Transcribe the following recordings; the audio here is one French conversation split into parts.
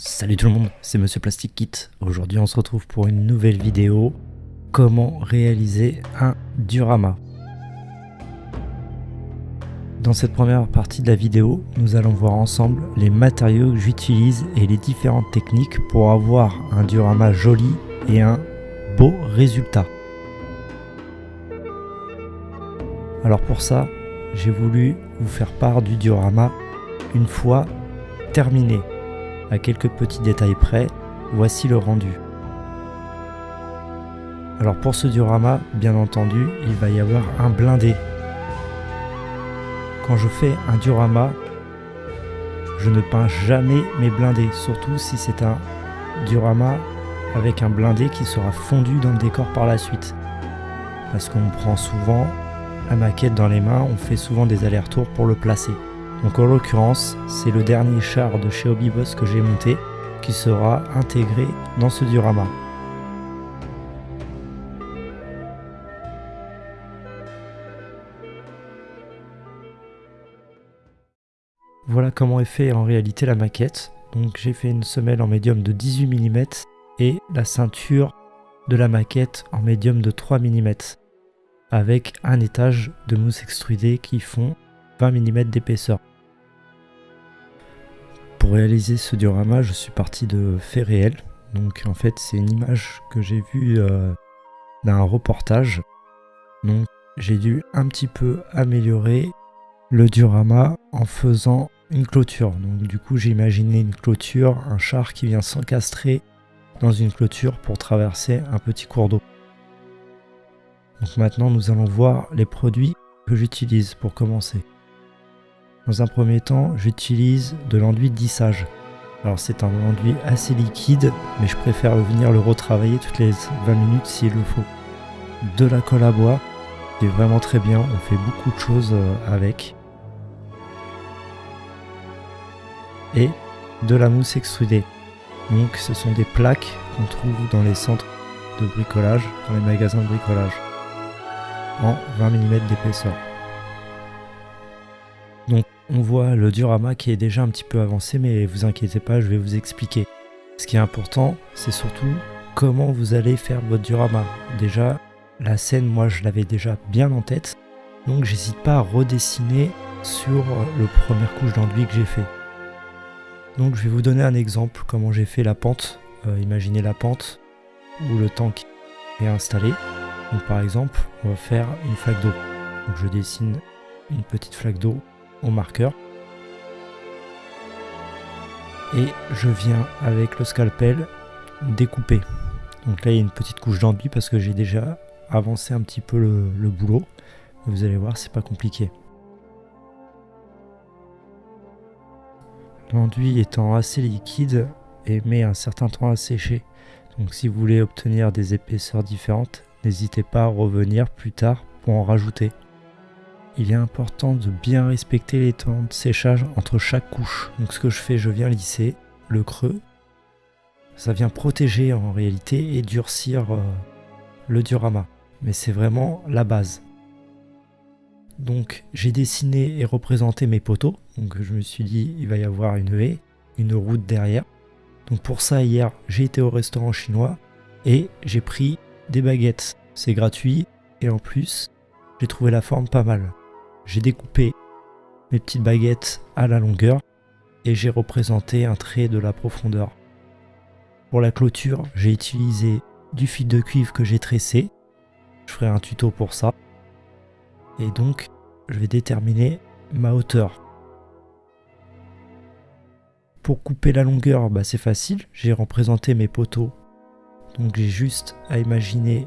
Salut tout le monde, c'est Monsieur Plastic Kit. Aujourd'hui on se retrouve pour une nouvelle vidéo. Comment réaliser un diorama. Dans cette première partie de la vidéo, nous allons voir ensemble les matériaux que j'utilise et les différentes techniques pour avoir un diorama joli et un beau résultat. Alors pour ça, j'ai voulu vous faire part du diorama une fois terminé. À quelques petits détails près, voici le rendu. Alors pour ce diorama, bien entendu, il va y avoir un blindé. Quand je fais un diorama, je ne peins jamais mes blindés, surtout si c'est un diorama avec un blindé qui sera fondu dans le décor par la suite. Parce qu'on prend souvent la maquette dans les mains, on fait souvent des allers-retours pour le placer. Donc en l'occurrence, c'est le dernier char de chez Hobbyboss que j'ai monté qui sera intégré dans ce diorama. Voilà comment est fait en réalité la maquette. Donc j'ai fait une semelle en médium de 18 mm et la ceinture de la maquette en médium de 3 mm avec un étage de mousse extrudée qui font 20 mm d'épaisseur. Pour réaliser ce diorama, je suis parti de faits réels. Donc en fait, c'est une image que j'ai vue euh, d'un reportage. Donc j'ai dû un petit peu améliorer le diorama en faisant une clôture. Donc du coup, j'ai imaginé une clôture, un char qui vient s'encastrer dans une clôture pour traverser un petit cours d'eau. Donc maintenant, nous allons voir les produits que j'utilise pour commencer. Dans un premier temps, j'utilise de l'enduit de lissage. Alors c'est un enduit assez liquide, mais je préfère venir le retravailler toutes les 20 minutes s'il le faut. De la colle à bois, qui est vraiment très bien, on fait beaucoup de choses euh, avec. Et de la mousse extrudée. Donc ce sont des plaques qu'on trouve dans les centres de bricolage, dans les magasins de bricolage, en 20 mm d'épaisseur. Donc on voit le diorama qui est déjà un petit peu avancé, mais vous inquiétez pas, je vais vous expliquer. Ce qui est important, c'est surtout comment vous allez faire votre diorama. Déjà, la scène, moi, je l'avais déjà bien en tête, donc j'hésite pas à redessiner sur le première couche d'enduit que j'ai fait. Donc je vais vous donner un exemple, comment j'ai fait la pente. Euh, imaginez la pente où le tank est installé. Donc par exemple, on va faire une flaque d'eau. Donc je dessine une petite flaque d'eau au marqueur. Et je viens avec le scalpel découper. Donc là il y a une petite couche d'enduit parce que j'ai déjà avancé un petit peu le, le boulot. Vous allez voir, c'est pas compliqué. L'enduit étant assez liquide et met un certain temps à sécher. Donc si vous voulez obtenir des épaisseurs différentes, n'hésitez pas à revenir plus tard pour en rajouter il est important de bien respecter les temps de séchage entre chaque couche. Donc ce que je fais, je viens lisser le creux. Ça vient protéger en réalité et durcir euh, le diorama. Mais c'est vraiment la base. Donc j'ai dessiné et représenté mes poteaux. Donc je me suis dit il va y avoir une haie, une route derrière. Donc pour ça hier j'ai été au restaurant chinois et j'ai pris des baguettes. C'est gratuit et en plus j'ai trouvé la forme pas mal j'ai découpé mes petites baguettes à la longueur et j'ai représenté un trait de la profondeur. Pour la clôture, j'ai utilisé du fil de cuivre que j'ai tressé. Je ferai un tuto pour ça. Et donc, je vais déterminer ma hauteur. Pour couper la longueur, bah, c'est facile. J'ai représenté mes poteaux. Donc j'ai juste à imaginer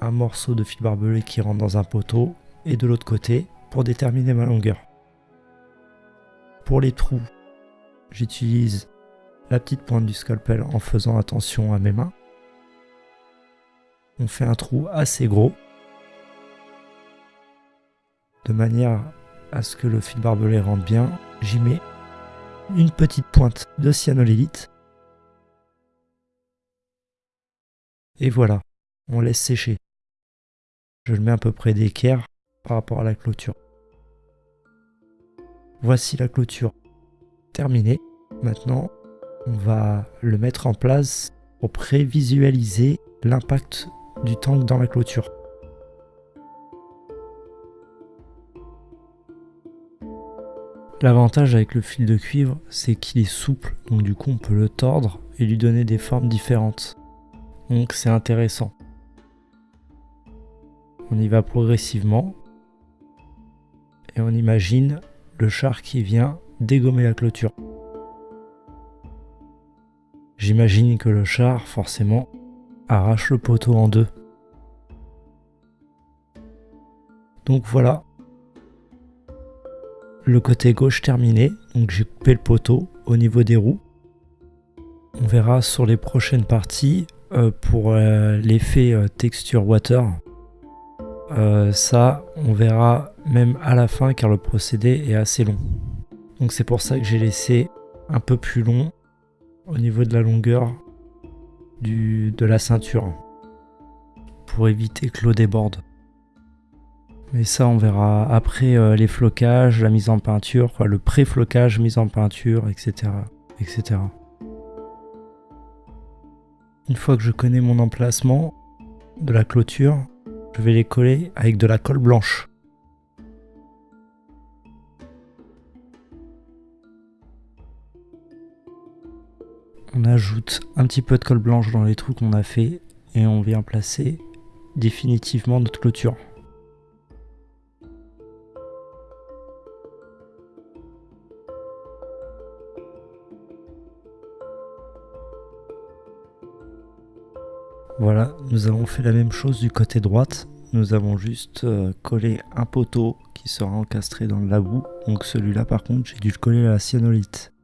un morceau de fil barbelé qui rentre dans un poteau et de l'autre côté pour déterminer ma longueur. Pour les trous, j'utilise la petite pointe du scalpel en faisant attention à mes mains. On fait un trou assez gros de manière à ce que le fil barbelé rentre bien. J'y mets une petite pointe de cyanolélite. Et voilà, on laisse sécher. Je le mets à peu près d'équerre rapport à la clôture. Voici la clôture terminée. Maintenant, on va le mettre en place pour prévisualiser l'impact du tank dans la clôture. L'avantage avec le fil de cuivre, c'est qu'il est souple, donc du coup on peut le tordre et lui donner des formes différentes. Donc c'est intéressant. On y va progressivement et on imagine le char qui vient dégommer la clôture. J'imagine que le char, forcément, arrache le poteau en deux. Donc voilà, le côté gauche terminé. Donc j'ai coupé le poteau au niveau des roues. On verra sur les prochaines parties euh, pour euh, l'effet euh, texture water. Ça, on verra même à la fin car le procédé est assez long. Donc c'est pour ça que j'ai laissé un peu plus long au niveau de la longueur de la ceinture pour éviter que l'eau déborde. Mais ça, on verra après euh, les flocages, la mise en peinture, le pré-flocage, mise en peinture, etc., etc. Une fois que je connais mon emplacement de la clôture, je vais les coller avec de la colle blanche. On ajoute un petit peu de colle blanche dans les trous qu'on a fait et on vient placer définitivement notre clôture. Voilà, nous avons fait la même chose du côté droite. Nous avons juste euh, collé un poteau qui sera encastré dans la boue. Donc celui-là par contre, j'ai dû le coller à la cyanolite.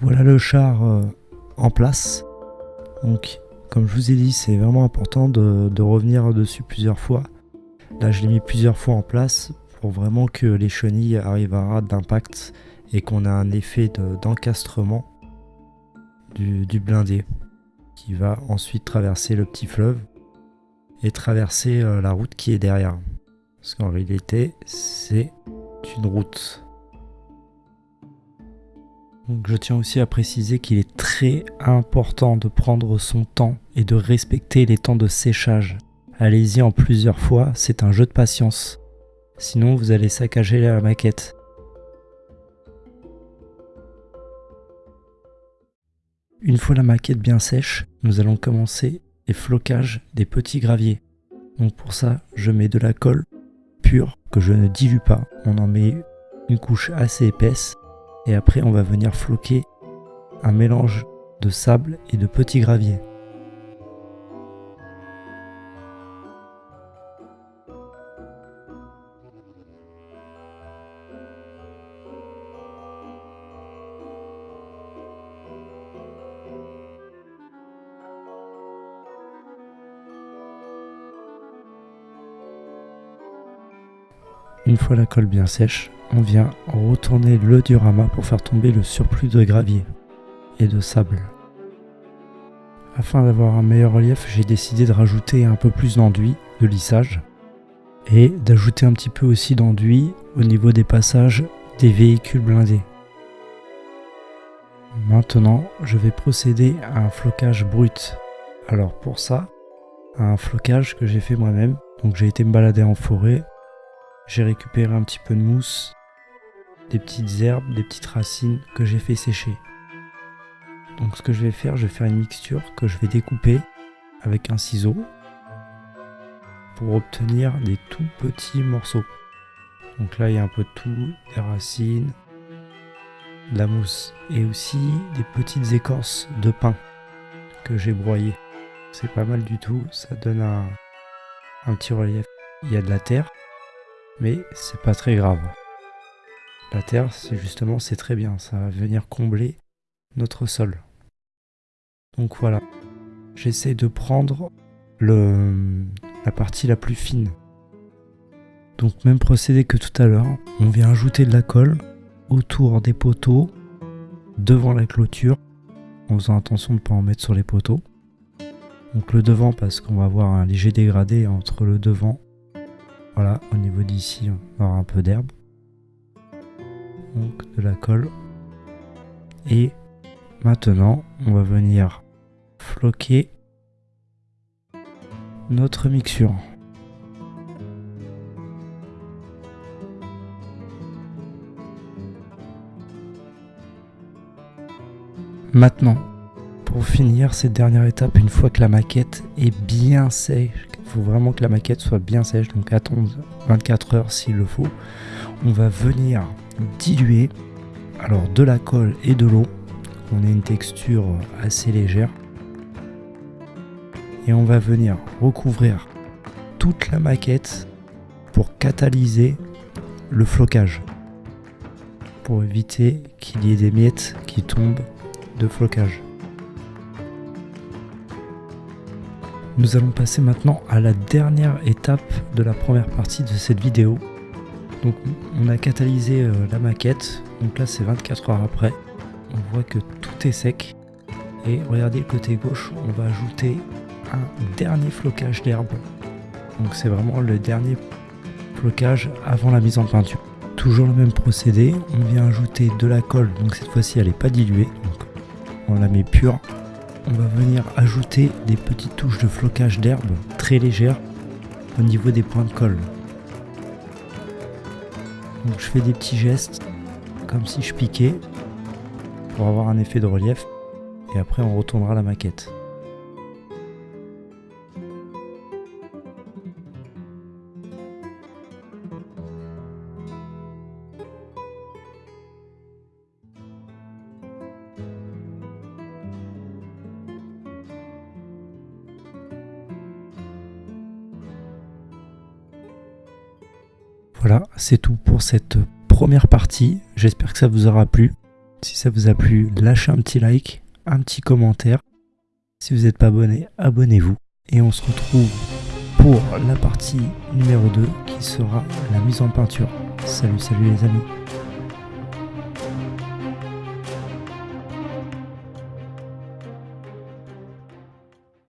Voilà le char euh, en place. Donc, comme je vous ai dit, c'est vraiment important de, revenir dessus plusieurs fois. Là, je l'ai mis plusieurs fois en place pour vraiment que les chenilles arrivent à rate d'impact et qu'on a un effet d'encastrement du, du, blindé qui va ensuite traverser le petit fleuve et traverser euh, la route qui est derrière. Parce qu'en réalité, c'est une route je tiens aussi à préciser qu'il est très important de prendre son temps et de respecter les temps de séchage. Allez-y en plusieurs fois, c'est un jeu de patience. Sinon vous allez saccager la maquette. Une fois la maquette bien sèche, nous allons commencer les flocages des petits graviers. Donc pour ça, je mets de la colle pure que je ne dilue pas. On en met une couche assez épaisse et après on va venir floquer un mélange de sable et de petits graviers. Une fois la colle bien sèche, on vient retourner le diorama pour faire tomber le surplus de gravier et de sable. Afin d'avoir un meilleur relief, j'ai décidé de rajouter un peu plus d'enduit, de lissage, et d'ajouter un petit peu aussi d'enduit au niveau des passages des véhicules blindés. Maintenant, je vais procéder à un flocage brut. Alors pour ça, un flocage que j'ai fait moi-même. Donc j'ai été me balader en forêt, j'ai récupéré un petit peu de mousse des petites herbes, des petites racines que j'ai fait sécher. Donc ce que je vais faire, je vais faire une mixture que je vais découper avec un ciseau pour obtenir des tout petits morceaux. Donc là il y a un peu de tout, des racines, de la mousse et aussi des petites écorces de pain que j'ai broyé. C'est pas mal du tout, ça donne un, un petit relief. Il y a de la terre, mais c'est pas très grave. La terre, c'est justement, c'est très bien, ça va venir combler notre sol. Donc voilà, j'essaie de prendre la partie la plus fine. Donc même procédé que tout à l'heure, on vient ajouter de la colle autour des poteaux, devant la clôture, en faisant attention de ne pas en mettre sur les poteaux. Donc le devant parce qu'on va avoir un léger dégradé entre le devant, voilà, au niveau d'ici on avoir un peu d'herbe. De la colle. Et maintenant on va venir floquer notre mixture. Maintenant, pour finir cette dernière étape, une fois que la maquette est bien sèche, il faut vraiment que la maquette soit bien sèche, donc attendre 24 heures s'il le faut, on va venir diluer alors de la colle et de l'eau. On a une texture assez légère. Et on va venir recouvrir toute la maquette pour catalyser le flocage. Pour éviter qu'il y ait des miettes qui tombent de flocage. Nous allons passer maintenant à la dernière étape de la première partie de cette vidéo. Donc on a catalysé euh, la maquette, donc là c'est 24 heures après. On voit que tout est sec. Et regardez le côté gauche, on va ajouter un dernier flocage d'herbe. Donc c'est vraiment le dernier flocage avant la mise en peinture. Toujours le même procédé, on vient ajouter de la colle, donc cette fois-ci elle n'est pas diluée, on la met pure. On va venir ajouter des petites touches de flocage d'herbe très légères au niveau des points de colle. Je fais des petits gestes comme si je piquais pour avoir un effet de relief et après on retournera la maquette. C'est tout pour cette première partie. J'espère que ça vous aura plu. Si ça vous a plu, lâchez un petit like, un petit commentaire. Si vous n'êtes pas abonné, abonnez-vous. Et on se retrouve pour la partie numéro 2 qui sera la mise en peinture. Salut, salut les amis.